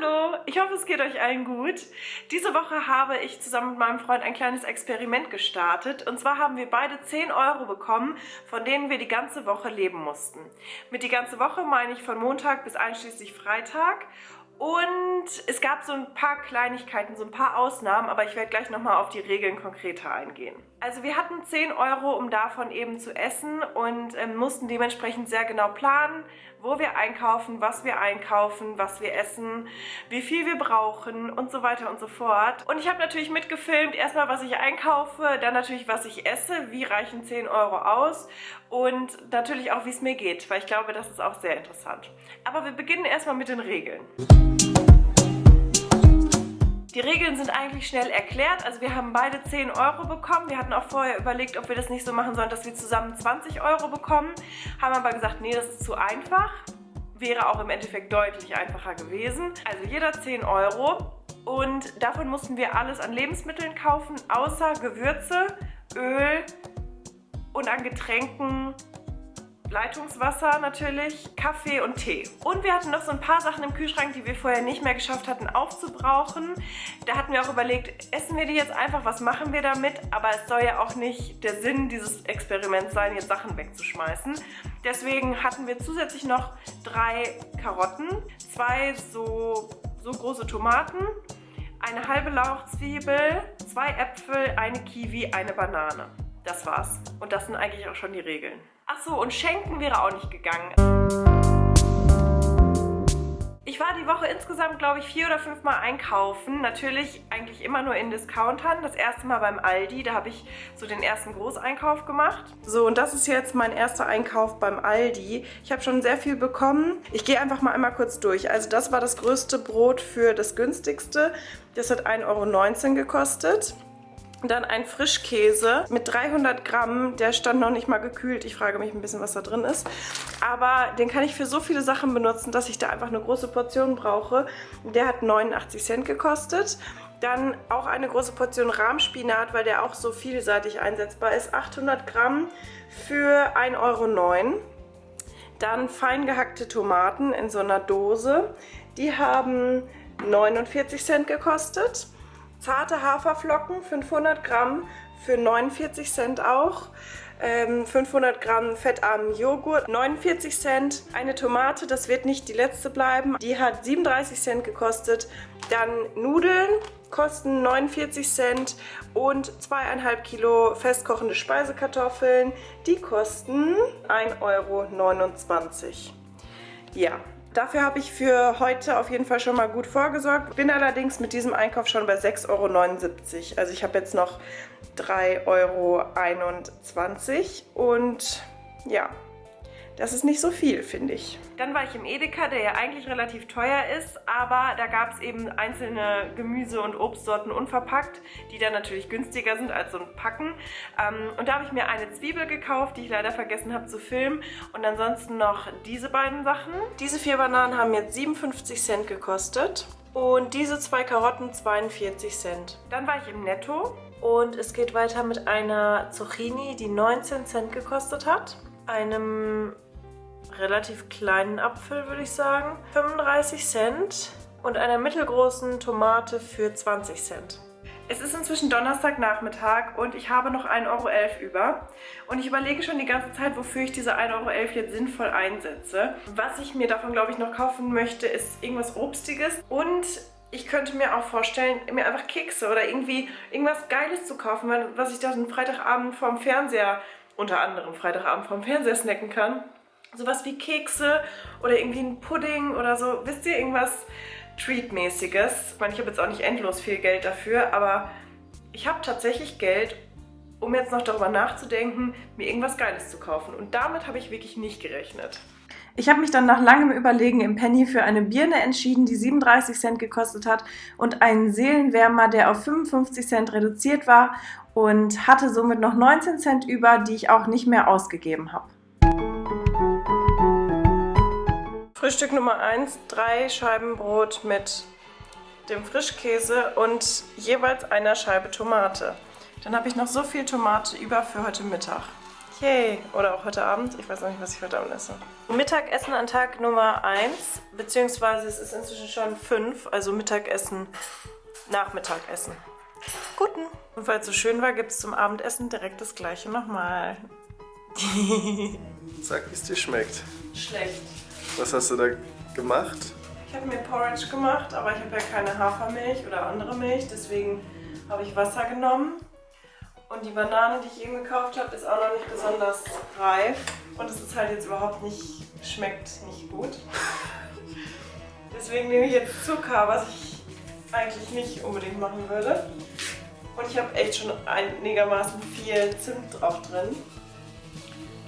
Hallo, ich hoffe es geht euch allen gut. Diese Woche habe ich zusammen mit meinem Freund ein kleines Experiment gestartet. Und zwar haben wir beide 10 Euro bekommen, von denen wir die ganze Woche leben mussten. Mit die ganze Woche meine ich von Montag bis einschließlich Freitag. Und es gab so ein paar Kleinigkeiten, so ein paar Ausnahmen, aber ich werde gleich nochmal auf die Regeln konkreter eingehen. Also wir hatten 10 Euro, um davon eben zu essen und ähm, mussten dementsprechend sehr genau planen, wo wir einkaufen, was wir einkaufen, was wir essen, wie viel wir brauchen und so weiter und so fort. Und ich habe natürlich mitgefilmt, erstmal was ich einkaufe, dann natürlich was ich esse, wie reichen 10 Euro aus und natürlich auch wie es mir geht, weil ich glaube, das ist auch sehr interessant. Aber wir beginnen erstmal mit den Regeln. Die Regeln sind eigentlich schnell erklärt. Also wir haben beide 10 Euro bekommen. Wir hatten auch vorher überlegt, ob wir das nicht so machen sollen, dass wir zusammen 20 Euro bekommen. Haben aber gesagt, nee, das ist zu einfach. Wäre auch im Endeffekt deutlich einfacher gewesen. Also jeder 10 Euro. Und davon mussten wir alles an Lebensmitteln kaufen, außer Gewürze, Öl und an Getränken Leitungswasser natürlich, Kaffee und Tee. Und wir hatten noch so ein paar Sachen im Kühlschrank, die wir vorher nicht mehr geschafft hatten aufzubrauchen. Da hatten wir auch überlegt, essen wir die jetzt einfach, was machen wir damit? Aber es soll ja auch nicht der Sinn dieses Experiments sein, jetzt Sachen wegzuschmeißen. Deswegen hatten wir zusätzlich noch drei Karotten, zwei so, so große Tomaten, eine halbe Lauchzwiebel, zwei Äpfel, eine Kiwi, eine Banane. Das war's. Und das sind eigentlich auch schon die Regeln. Achso, und schenken wäre auch nicht gegangen. Ich war die Woche insgesamt, glaube ich, vier oder fünf Mal einkaufen. Natürlich eigentlich immer nur in Discountern. Das erste Mal beim Aldi, da habe ich so den ersten Großeinkauf gemacht. So, und das ist jetzt mein erster Einkauf beim Aldi. Ich habe schon sehr viel bekommen. Ich gehe einfach mal einmal kurz durch. Also das war das größte Brot für das günstigste. Das hat 1,19 Euro gekostet. Dann ein Frischkäse mit 300 Gramm, der stand noch nicht mal gekühlt. Ich frage mich ein bisschen, was da drin ist. Aber den kann ich für so viele Sachen benutzen, dass ich da einfach eine große Portion brauche. Der hat 89 Cent gekostet. Dann auch eine große Portion Rahmspinat, weil der auch so vielseitig einsetzbar ist. 800 Gramm für 1,09 Euro. Dann fein gehackte Tomaten in so einer Dose. Die haben 49 Cent gekostet. Zarte Haferflocken, 500 Gramm für 49 Cent auch. 500 ähm, Gramm fettarmen Joghurt, 49 Cent. Eine Tomate, das wird nicht die letzte bleiben, die hat 37 Cent gekostet. Dann Nudeln kosten 49 Cent und zweieinhalb Kilo festkochende Speisekartoffeln, die kosten 1,29 Euro. Ja, Dafür habe ich für heute auf jeden Fall schon mal gut vorgesorgt. Bin allerdings mit diesem Einkauf schon bei 6,79 Euro. Also ich habe jetzt noch 3,21 Euro. Und ja, das ist nicht so viel, finde ich. Dann war ich im Edeka, der ja eigentlich relativ teuer ist, aber da gab es eben einzelne Gemüse- und Obstsorten unverpackt, die dann natürlich günstiger sind als so ein Packen. Ähm, und da habe ich mir eine Zwiebel gekauft, die ich leider vergessen habe zu filmen. Und ansonsten noch diese beiden Sachen. Diese vier Bananen haben jetzt 57 Cent gekostet. Und diese zwei Karotten 42 Cent. Dann war ich im Netto und es geht weiter mit einer Zucchini, die 19 Cent gekostet hat, einem relativ kleinen Apfel, würde ich sagen. 35 Cent und einer mittelgroßen Tomate für 20 Cent. Es ist inzwischen Donnerstagnachmittag und ich habe noch 1,11 Euro über. Und ich überlege schon die ganze Zeit, wofür ich diese 1,11 Euro jetzt sinnvoll einsetze. Was ich mir davon, glaube ich, noch kaufen möchte, ist irgendwas Obstiges. Und ich könnte mir auch vorstellen, mir einfach Kekse oder irgendwie irgendwas Geiles zu kaufen, was ich dann Freitagabend vorm Fernseher, unter anderem Freitagabend vorm Fernseher snacken kann sowas wie Kekse oder irgendwie ein Pudding oder so. Wisst ihr, irgendwas Treat-mäßiges. Ich meine, ich habe jetzt auch nicht endlos viel Geld dafür, aber ich habe tatsächlich Geld, um jetzt noch darüber nachzudenken, mir irgendwas Geiles zu kaufen. Und damit habe ich wirklich nicht gerechnet. Ich habe mich dann nach langem Überlegen im Penny für eine Birne entschieden, die 37 Cent gekostet hat und einen Seelenwärmer, der auf 55 Cent reduziert war und hatte somit noch 19 Cent über, die ich auch nicht mehr ausgegeben habe. Frühstück Nummer 1, drei Scheiben Brot mit dem Frischkäse und jeweils einer Scheibe Tomate. Dann habe ich noch so viel Tomate über für heute Mittag. Yay. Oder auch heute Abend. Ich weiß noch nicht, was ich heute Abend esse. Mittagessen an Tag Nummer 1. Beziehungsweise es ist inzwischen schon 5. Also Mittagessen, Nachmittagessen. Guten. Und weil es so schön war, gibt es zum Abendessen direkt das gleiche nochmal. Sag, wie es dir schmeckt. Schlecht. Was hast du da gemacht? Ich habe mir Porridge gemacht, aber ich habe ja keine Hafermilch oder andere Milch. Deswegen habe ich Wasser genommen. Und die Banane, die ich eben gekauft habe, ist auch noch nicht besonders reif. Und es ist halt jetzt überhaupt nicht, schmeckt nicht gut. Deswegen nehme ich jetzt Zucker, was ich eigentlich nicht unbedingt machen würde. Und ich habe echt schon einigermaßen viel Zimt drauf drin.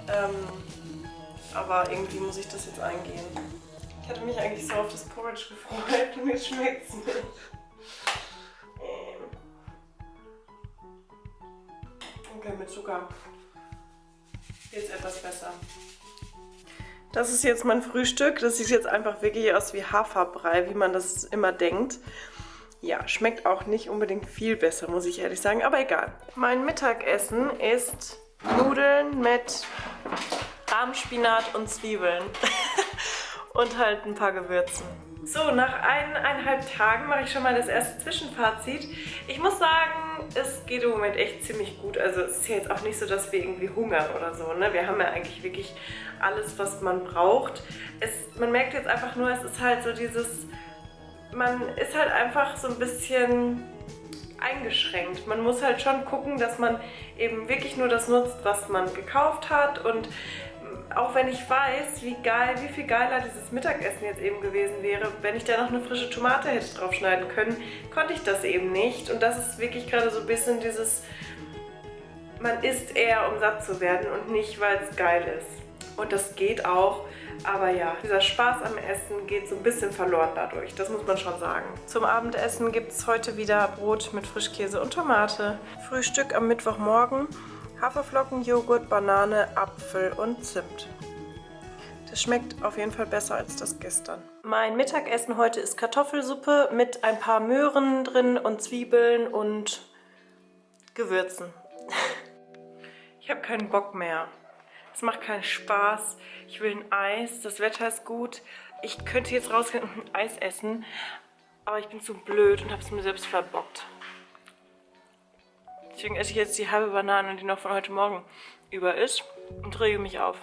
Ähm, aber irgendwie muss ich das jetzt eingehen. Ich hatte mich eigentlich so auf das Porridge gefreut und mir schmeckt es nicht. Okay, mit Zucker es etwas besser. Das ist jetzt mein Frühstück. Das sieht jetzt einfach wirklich aus wie Haferbrei, wie man das immer denkt. Ja, schmeckt auch nicht unbedingt viel besser, muss ich ehrlich sagen, aber egal. Mein Mittagessen ist Nudeln mit Rahmspinat und Zwiebeln. und halt ein paar Gewürzen. So, nach eineinhalb Tagen mache ich schon mal das erste Zwischenfazit. Ich muss sagen, es geht im Moment echt ziemlich gut. Also es ist ja jetzt auch nicht so, dass wir irgendwie hungern oder so. Ne? Wir haben ja eigentlich wirklich alles, was man braucht. Es, man merkt jetzt einfach nur, es ist halt so dieses... Man ist halt einfach so ein bisschen eingeschränkt. Man muss halt schon gucken, dass man eben wirklich nur das nutzt, was man gekauft hat und auch wenn ich weiß, wie geil, wie viel geiler dieses Mittagessen jetzt eben gewesen wäre, wenn ich da noch eine frische Tomate hätte draufschneiden können, konnte ich das eben nicht. Und das ist wirklich gerade so ein bisschen dieses, man isst eher, um satt zu werden und nicht, weil es geil ist. Und das geht auch, aber ja, dieser Spaß am Essen geht so ein bisschen verloren dadurch, das muss man schon sagen. Zum Abendessen gibt es heute wieder Brot mit Frischkäse und Tomate. Frühstück am Mittwochmorgen. Haferflocken, Joghurt, Banane, Apfel und Zimt. Das schmeckt auf jeden Fall besser als das gestern. Mein Mittagessen heute ist Kartoffelsuppe mit ein paar Möhren drin und Zwiebeln und Gewürzen. Ich habe keinen Bock mehr. Es macht keinen Spaß. Ich will ein Eis. Das Wetter ist gut. Ich könnte jetzt rausgehen und ein Eis essen. Aber ich bin zu blöd und habe es mir selbst verbockt. Deswegen esse ich jetzt die halbe Banane, die noch von heute Morgen über ist und rege mich auf.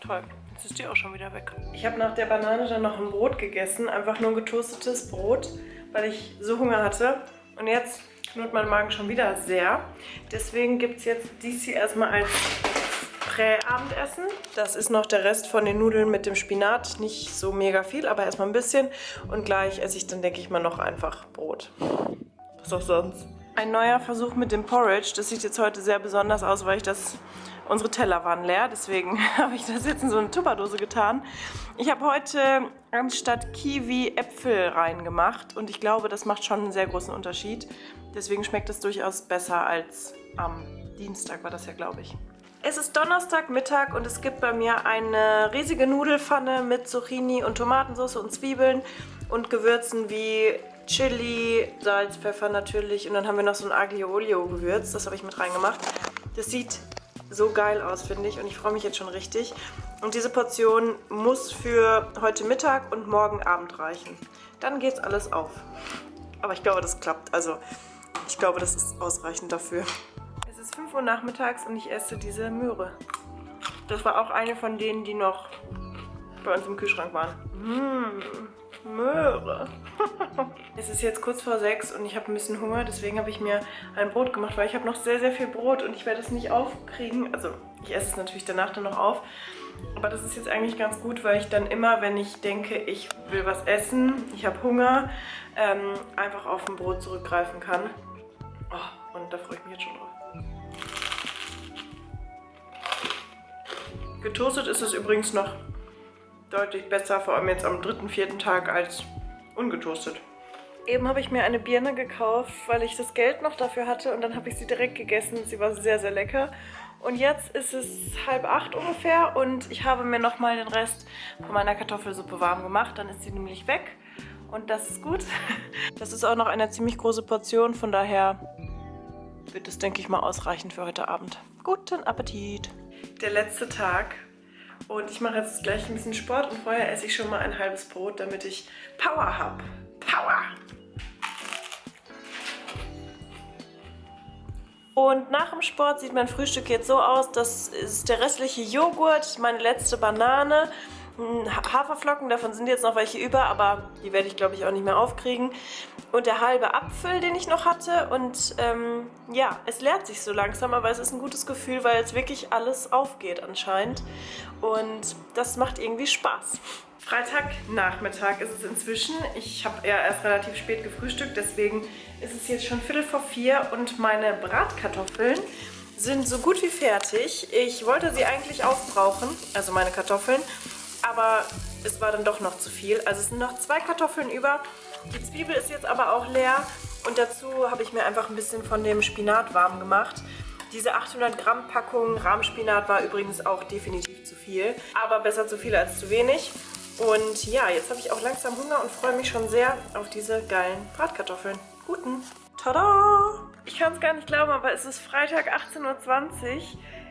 Toll, jetzt ist die auch schon wieder weg. Ich habe nach der Banane dann noch ein Brot gegessen, einfach nur ein getoastetes Brot, weil ich so Hunger hatte. Und jetzt knurrt mein Magen schon wieder sehr. Deswegen gibt es jetzt dies hier erstmal als Prä-Abendessen. Das ist noch der Rest von den Nudeln mit dem Spinat. Nicht so mega viel, aber erstmal ein bisschen. Und gleich esse ich dann, denke ich mal, noch einfach Brot. Was auch sonst. Ein neuer Versuch mit dem Porridge. Das sieht jetzt heute sehr besonders aus, weil ich das... Unsere Teller waren leer, deswegen habe ich das jetzt in so eine Tupperdose getan. Ich habe heute anstatt Kiwi Äpfel reingemacht und ich glaube, das macht schon einen sehr großen Unterschied. Deswegen schmeckt es durchaus besser als am Dienstag war das ja, glaube ich. Es ist Donnerstagmittag und es gibt bei mir eine riesige Nudelfanne mit Zucchini und Tomatensauce und Zwiebeln und Gewürzen wie Chili, Salz, Pfeffer natürlich und dann haben wir noch so ein Aglio Olio Gewürz, das habe ich mit reingemacht. Das sieht so geil aus, finde ich und ich freue mich jetzt schon richtig. Und diese Portion muss für heute Mittag und morgen Abend reichen. Dann geht's alles auf. Aber ich glaube, das klappt. Also, ich glaube, das ist ausreichend dafür. Es ist 5 Uhr nachmittags und ich esse diese Möhre. Das war auch eine von denen, die noch bei uns im Kühlschrank waren. Mmh. Möhre. Es ist jetzt kurz vor sechs und ich habe ein bisschen Hunger, deswegen habe ich mir ein Brot gemacht, weil ich habe noch sehr, sehr viel Brot und ich werde es nicht aufkriegen. Also ich esse es natürlich danach dann noch auf. Aber das ist jetzt eigentlich ganz gut, weil ich dann immer, wenn ich denke, ich will was essen, ich habe Hunger, ähm, einfach auf ein Brot zurückgreifen kann. Oh, und da freue ich mich jetzt schon drauf. Getoastet ist es übrigens noch deutlich besser, vor allem jetzt am dritten, vierten Tag als ungetoastet. Eben habe ich mir eine Birne gekauft, weil ich das Geld noch dafür hatte und dann habe ich sie direkt gegessen. Sie war sehr, sehr lecker. Und jetzt ist es halb acht ungefähr und ich habe mir nochmal den Rest von meiner Kartoffelsuppe warm gemacht. Dann ist sie nämlich weg und das ist gut. Das ist auch noch eine ziemlich große Portion, von daher wird es, denke ich mal, ausreichen für heute Abend. Guten Appetit! Der letzte Tag und ich mache jetzt gleich ein bisschen Sport und vorher esse ich schon mal ein halbes Brot, damit ich Power habe. Power! Und nach dem Sport sieht mein Frühstück jetzt so aus, das ist der restliche Joghurt, meine letzte Banane, Haferflocken, davon sind jetzt noch welche über, aber die werde ich glaube ich auch nicht mehr aufkriegen. Und der halbe Apfel, den ich noch hatte. Und ähm, ja, es leert sich so langsam, aber es ist ein gutes Gefühl, weil jetzt wirklich alles aufgeht anscheinend. Und das macht irgendwie Spaß. Freitagnachmittag ist es inzwischen. Ich habe ja erst relativ spät gefrühstückt, deswegen ist es jetzt schon Viertel vor vier und meine Bratkartoffeln sind so gut wie fertig. Ich wollte sie eigentlich aufbrauchen, also meine Kartoffeln, aber es war dann doch noch zu viel. Also es sind noch zwei Kartoffeln über. Die Zwiebel ist jetzt aber auch leer und dazu habe ich mir einfach ein bisschen von dem Spinat warm gemacht. Diese 800 Gramm Packung Rahmspinat war übrigens auch definitiv zu viel, aber besser zu viel als zu wenig. Und ja, jetzt habe ich auch langsam Hunger und freue mich schon sehr auf diese geilen Bratkartoffeln. Guten! Tada! Ich kann es gar nicht glauben, aber es ist Freitag 18.20 Uhr.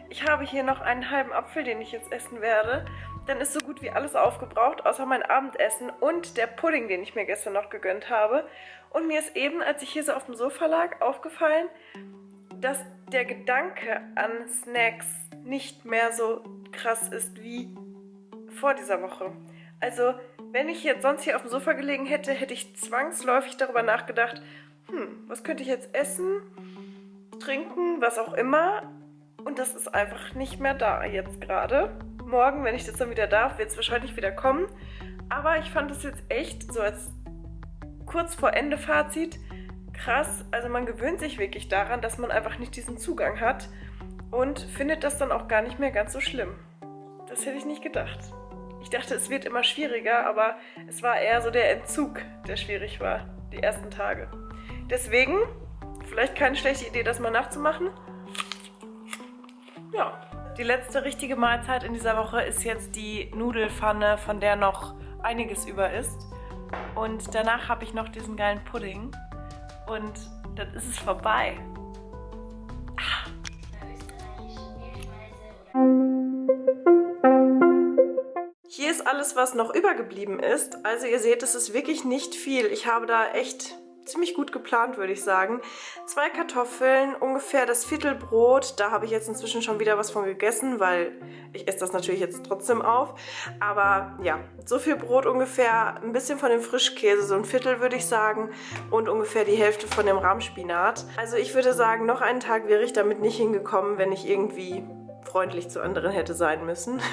Ich habe hier noch einen halben Apfel, den ich jetzt essen werde. Dann ist so gut wie alles aufgebraucht, außer mein Abendessen und der Pudding, den ich mir gestern noch gegönnt habe. Und mir ist eben, als ich hier so auf dem Sofa lag, aufgefallen, dass der Gedanke an Snacks nicht mehr so krass ist wie vor dieser Woche. Also, wenn ich jetzt sonst hier auf dem Sofa gelegen hätte, hätte ich zwangsläufig darüber nachgedacht, hm, was könnte ich jetzt essen, trinken, was auch immer. Und das ist einfach nicht mehr da jetzt gerade morgen, wenn ich das dann wieder darf, wird es wahrscheinlich wieder kommen. Aber ich fand es jetzt echt so als kurz vor Ende Fazit krass. Also man gewöhnt sich wirklich daran, dass man einfach nicht diesen Zugang hat und findet das dann auch gar nicht mehr ganz so schlimm. Das hätte ich nicht gedacht. Ich dachte, es wird immer schwieriger, aber es war eher so der Entzug, der schwierig war, die ersten Tage. Deswegen, vielleicht keine schlechte Idee, das mal nachzumachen. Ja, die letzte richtige Mahlzeit in dieser Woche ist jetzt die Nudelfanne, von der noch einiges über ist. Und danach habe ich noch diesen geilen Pudding. Und dann ist es vorbei. Hier ist alles, was noch übergeblieben ist. Also ihr seht, es ist wirklich nicht viel. Ich habe da echt ziemlich gut geplant, würde ich sagen. Zwei Kartoffeln, ungefähr das Viertelbrot. Da habe ich jetzt inzwischen schon wieder was von gegessen, weil ich esse das natürlich jetzt trotzdem auf. Aber ja, so viel Brot ungefähr, ein bisschen von dem Frischkäse, so ein Viertel würde ich sagen. Und ungefähr die Hälfte von dem Rahmspinat. Also ich würde sagen, noch einen Tag wäre ich damit nicht hingekommen, wenn ich irgendwie freundlich zu anderen hätte sein müssen.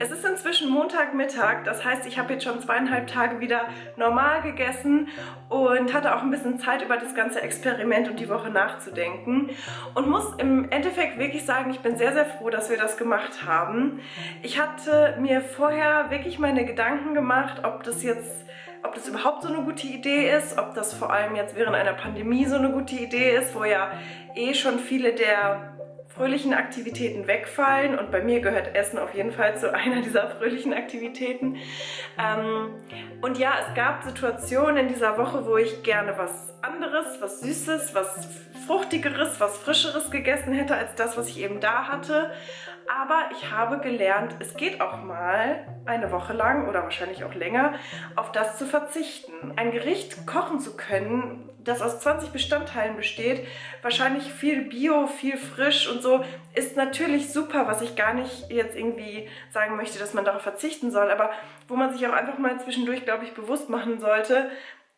Es ist inzwischen Montagmittag, das heißt, ich habe jetzt schon zweieinhalb Tage wieder normal gegessen und hatte auch ein bisschen Zeit, über das ganze Experiment und die Woche nachzudenken. Und muss im Endeffekt wirklich sagen, ich bin sehr, sehr froh, dass wir das gemacht haben. Ich hatte mir vorher wirklich meine Gedanken gemacht, ob das jetzt ob das überhaupt so eine gute Idee ist, ob das vor allem jetzt während einer Pandemie so eine gute Idee ist, wo ja eh schon viele der fröhlichen Aktivitäten wegfallen und bei mir gehört Essen auf jeden Fall zu einer dieser fröhlichen Aktivitäten. Ähm, und ja, es gab Situationen in dieser Woche, wo ich gerne was anderes, was Süßes, was Fruchtigeres, was Frischeres gegessen hätte als das, was ich eben da hatte. Aber ich habe gelernt, es geht auch mal eine Woche lang oder wahrscheinlich auch länger, auf das zu verzichten. Ein Gericht kochen zu können, das aus 20 Bestandteilen besteht, wahrscheinlich viel Bio, viel frisch und so, ist natürlich super, was ich gar nicht jetzt irgendwie sagen möchte, dass man darauf verzichten soll, aber wo man sich auch einfach mal zwischendurch, glaube ich, bewusst machen sollte,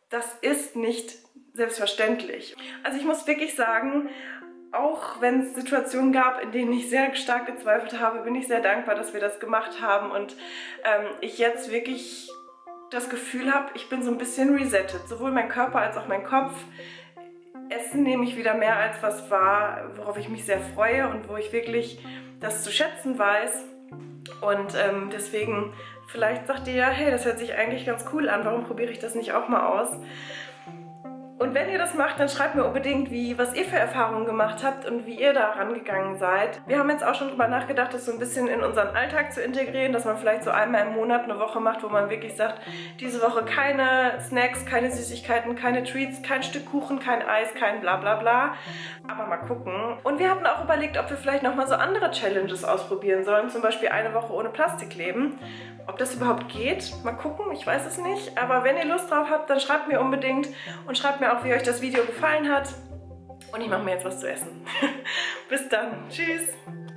das ist nicht selbstverständlich. Also ich muss wirklich sagen, auch wenn es Situationen gab, in denen ich sehr stark gezweifelt habe, bin ich sehr dankbar, dass wir das gemacht haben und ähm, ich jetzt wirklich das Gefühl habe, ich bin so ein bisschen resettet. Sowohl mein Körper als auch mein Kopf. Essen nehme ich wieder mehr als was war, worauf ich mich sehr freue und wo ich wirklich das zu schätzen weiß. Und ähm, deswegen, vielleicht sagt ihr ja, hey, das hört sich eigentlich ganz cool an, warum probiere ich das nicht auch mal aus? Und wenn ihr das macht, dann schreibt mir unbedingt, wie, was ihr für Erfahrungen gemacht habt und wie ihr da rangegangen seid. Wir haben jetzt auch schon drüber nachgedacht, das so ein bisschen in unseren Alltag zu integrieren, dass man vielleicht so einmal im Monat eine Woche macht, wo man wirklich sagt, diese Woche keine Snacks, keine Süßigkeiten, keine Treats, kein Stück Kuchen, kein Eis, kein bla bla bla. Aber mal gucken. Und wir hatten auch überlegt, ob wir vielleicht nochmal so andere Challenges ausprobieren sollen, zum Beispiel eine Woche ohne Plastik leben. Ob das überhaupt geht, mal gucken, ich weiß es nicht. Aber wenn ihr Lust drauf habt, dann schreibt mir unbedingt und schreibt auch, wie euch das Video gefallen hat. Und ich mache mir jetzt was zu essen. Bis dann. Tschüss.